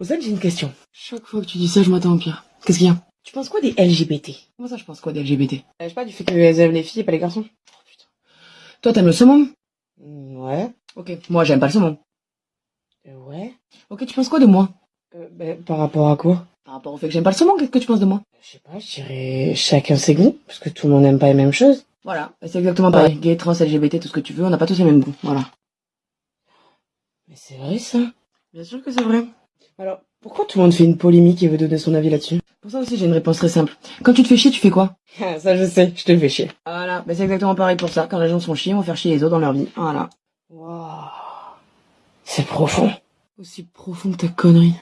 Ozan, j'ai une question. Chaque fois que tu dis ça, je m'attends au pire. Qu'est-ce qu'il y a? Tu penses quoi des LGBT Comment ça, je pense quoi des LGBT euh, Je sais pas, du fait qu'elles aiment les filles et pas les garçons. Oh putain. Toi, t'aimes le saumon? Ouais. Ok, moi, j'aime pas le saumon. Euh, ouais. Ok, tu penses quoi de moi? Euh, ben, Par rapport à quoi? Par rapport au fait que j'aime pas le saumon, qu'est-ce que tu penses de moi? Je sais pas, je dirais chacun ses goûts, parce que tout le monde n'aime pas les mêmes choses. Voilà, c'est exactement pareil. Gay, trans, LGBT, tout ce que tu veux, on n'a pas tous les mêmes goûts, voilà. Mais c'est vrai ça Bien sûr que c'est vrai. Alors, pourquoi tout le monde fait une polémique et veut donner son avis là-dessus? Pour ça aussi, j'ai une réponse très simple. Quand tu te fais chier, tu fais quoi? Ça, je sais, je te fais chier. Voilà, mais c'est exactement pareil pour ça. Quand les gens sont chiés, on va faire chier les autres dans leur vie. Voilà. Waouh. C'est profond. Aussi profond que ta connerie.